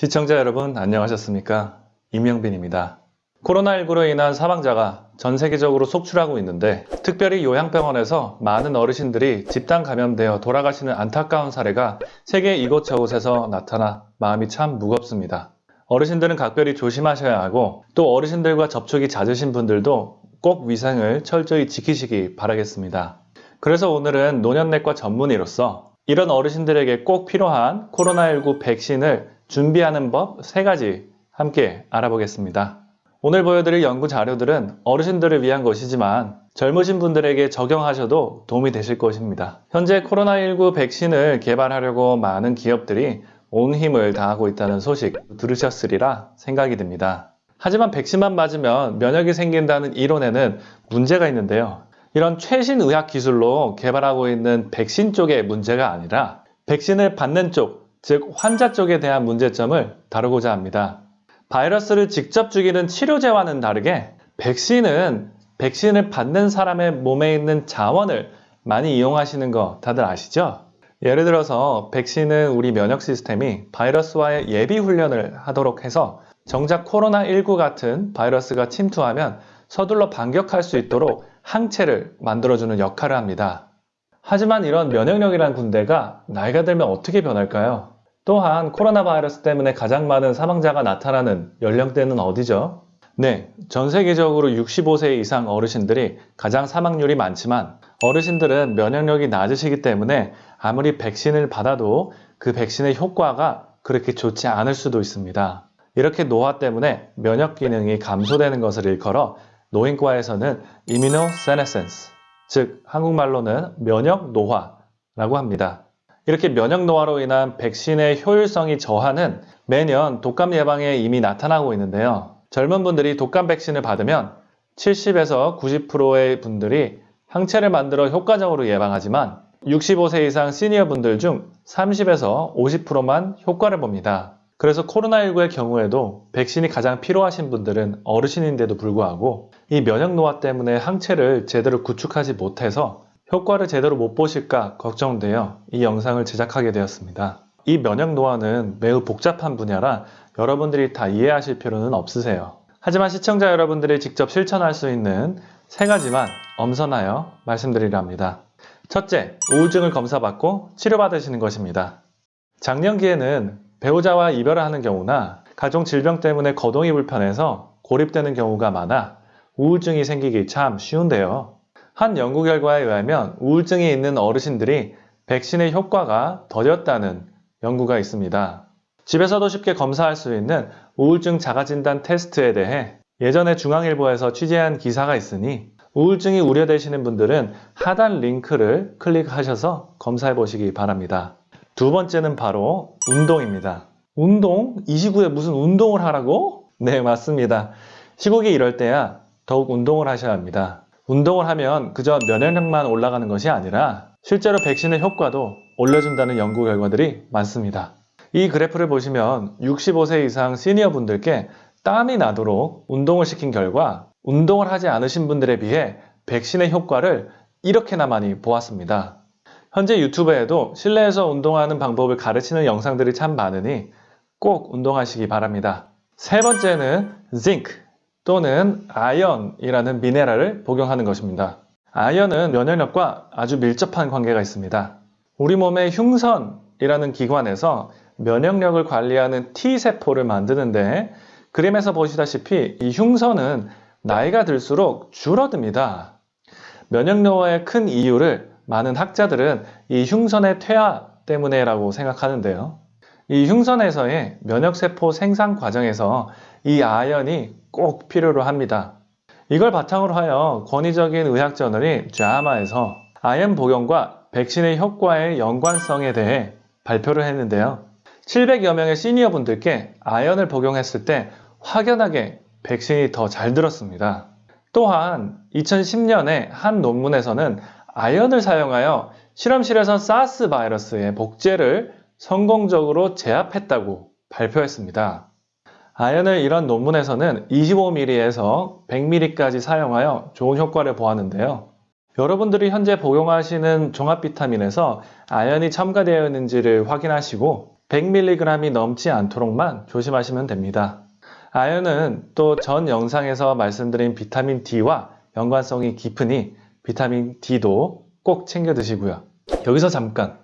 시청자 여러분 안녕하셨습니까? 임영빈입니다. 코로나19로 인한 사망자가 전 세계적으로 속출하고 있는데 특별히 요양병원에서 많은 어르신들이 집단 감염되어 돌아가시는 안타까운 사례가 세계 이곳저곳에서 나타나 마음이 참 무겁습니다. 어르신들은 각별히 조심하셔야 하고 또 어르신들과 접촉이 잦으신 분들도 꼭 위생을 철저히 지키시기 바라겠습니다. 그래서 오늘은 노년내과 전문의로서 이런 어르신들에게 꼭 필요한 코로나19 백신을 준비하는 법 3가지 함께 알아보겠습니다. 오늘 보여드릴 연구 자료들은 어르신들을 위한 것이지만 젊으신 분들에게 적용하셔도 도움이 되실 것입니다. 현재 코로나19 백신을 개발하려고 많은 기업들이 온 힘을 다하고 있다는 소식 들으셨으리라 생각이 듭니다. 하지만 백신만 맞으면 면역이 생긴다는 이론에는 문제가 있는데요. 이런 최신 의학 기술로 개발하고 있는 백신 쪽의 문제가 아니라 백신을 받는 쪽, 즉 환자 쪽에 대한 문제점을 다루고자 합니다. 바이러스를 직접 죽이는 치료제와는 다르게 백신은 백신을 받는 사람의 몸에 있는 자원을 많이 이용하시는 거 다들 아시죠? 예를 들어서 백신은 우리 면역 시스템이 바이러스와의 예비 훈련을 하도록 해서 정작 코로나19 같은 바이러스가 침투하면 서둘러 반격할 수 있도록 항체를 만들어주는 역할을 합니다. 하지만 이런 면역력이란 군대가 나이가 들면 어떻게 변할까요? 또한 코로나 바이러스 때문에 가장 많은 사망자가 나타나는 연령대는 어디죠? 네, 전 세계적으로 65세 이상 어르신들이 가장 사망률이 많지만 어르신들은 면역력이 낮으시기 때문에 아무리 백신을 받아도 그 백신의 효과가 그렇게 좋지 않을 수도 있습니다. 이렇게 노화 때문에 면역 기능이 감소되는 것을 일컬어 노인과에서는 이뮤노세네센스, 즉 한국말로는 면역 노화라고 합니다. 이렇게 면역 노화로 인한 백신의 효율성이 저하는 매년 독감 예방에 이미 나타나고 있는데요. 젊은 분들이 독감 백신을 받으면 70에서 90%의 분들이 항체를 만들어 효과적으로 예방하지만 65세 이상 시니어 분들 중 30에서 50%만 효과를 봅니다. 그래서 코로나19의 경우에도 백신이 가장 필요하신 분들은 어르신인데도 불구하고 이 면역 노화 때문에 항체를 제대로 구축하지 못해서 효과를 제대로 못 보실까 걱정되어 이 영상을 제작하게 되었습니다. 이 면역 노화는 매우 복잡한 분야라 여러분들이 다 이해하실 필요는 없으세요. 하지만 시청자 여러분들이 직접 실천할 수 있는 세 가지만 엄선하여 말씀드리랍니다. 첫째, 우울증을 검사받고 치료받으시는 것입니다. 작년기에는 배우자와 이별을 하는 경우나 가족 질병 때문에 거동이 불편해서 고립되는 경우가 많아 우울증이 생기기 참 쉬운데요. 한 연구 결과에 의하면 우울증이 있는 어르신들이 백신의 효과가 더뎠다는 연구가 있습니다. 집에서도 쉽게 검사할 수 있는 우울증 자가진단 테스트에 대해 예전에 중앙일보에서 취재한 기사가 있으니 우울증이 우려되시는 분들은 하단 링크를 클릭하셔서 검사해 보시기 바랍니다. 두 번째는 바로 운동입니다. 운동? 이 시국에 무슨 운동을 하라고? 네, 맞습니다. 시국이 이럴 때야 더욱 운동을 하셔야 합니다. 운동을 하면 그저 면역력만 올라가는 것이 아니라 실제로 백신의 효과도 올려준다는 연구 결과들이 많습니다. 이 그래프를 보시면 65세 이상 시니어 분들께 땀이 나도록 운동을 시킨 결과 운동을 하지 않으신 분들에 비해 백신의 효과를 이렇게나 많이 보았습니다. 현재 유튜브에도 실내에서 운동하는 방법을 가르치는 영상들이 참 많으니 꼭 운동하시기 바랍니다. 세 번째는 zinc 또는 아연이라는 미네랄을 복용하는 것입니다. 아연은 면역력과 아주 밀접한 관계가 있습니다. 우리 몸의 흉선이라는 기관에서 면역력을 관리하는 T세포를 만드는데 그림에서 보시다시피 이 흉선은 나이가 들수록 줄어듭니다. 면역력의 큰 이유를 많은 학자들은 이 흉선의 퇴화 때문에라고 생각하는데요. 이 흉선에서의 면역세포 생산 과정에서 이 아연이 꼭 필요로 합니다. 이걸 바탕으로 하여 권위적인 의학 저널이 JAMA에서 아연 복용과 백신의 효과의 연관성에 대해 발표를 했는데요. 700여 명의 시니어 분들께 아연을 복용했을 때 확연하게 백신이 더 잘 들었습니다. 또한 2010년에 한 논문에서는 아연을 사용하여 실험실에서 사스 바이러스의 복제를 성공적으로 제압했다고 발표했습니다. 아연을 이런 논문에서는 25mm에서 100mm까지 사용하여 좋은 효과를 보았는데요. 여러분들이 현재 복용하시는 종합 비타민에서 아연이 첨가되어 있는지를 확인하시고 100mg이 넘지 않도록만 조심하시면 됩니다. 아연은 또 전 영상에서 말씀드린 비타민 D와 연관성이 깊으니 비타민 D도 꼭 챙겨 드시고요. 여기서 잠깐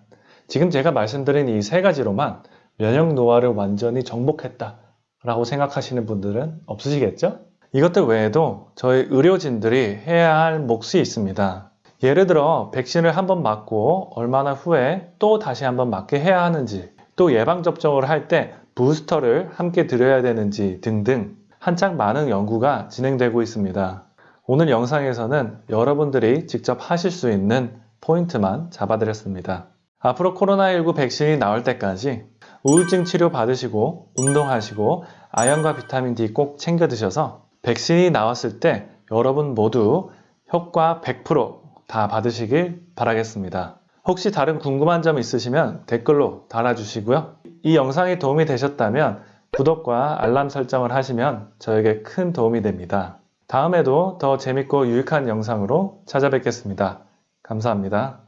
지금 제가 말씀드린 이 세 가지로만 면역 노화를 완전히 정복했다 라고 생각하시는 분들은 없으시겠죠? 이것들 외에도 저희 의료진들이 해야 할 몫이 있습니다. 예를 들어 백신을 한번 맞고 얼마나 후에 또 다시 한번 맞게 해야 하는지 또 예방접종을 할 때 부스터를 함께 드려야 되는지 등등 한창 많은 연구가 진행되고 있습니다. 오늘 영상에서는 여러분들이 직접 하실 수 있는 포인트만 잡아드렸습니다. 앞으로 코로나19 백신이 나올 때까지 우울증 치료 받으시고 운동하시고 아연과 비타민 D 꼭 챙겨 드셔서 백신이 나왔을 때 여러분 모두 효과 100%다 받으시길 바라겠습니다. 혹시 다른 궁금한 점 있으시면 댓글로 달아주시고요. 이 영상이 도움이 되셨다면 구독과 알람 설정을 하시면 저에게 큰 도움이 됩니다. 다음에도 더 재밌고 유익한 영상으로 찾아뵙겠습니다. 감사합니다.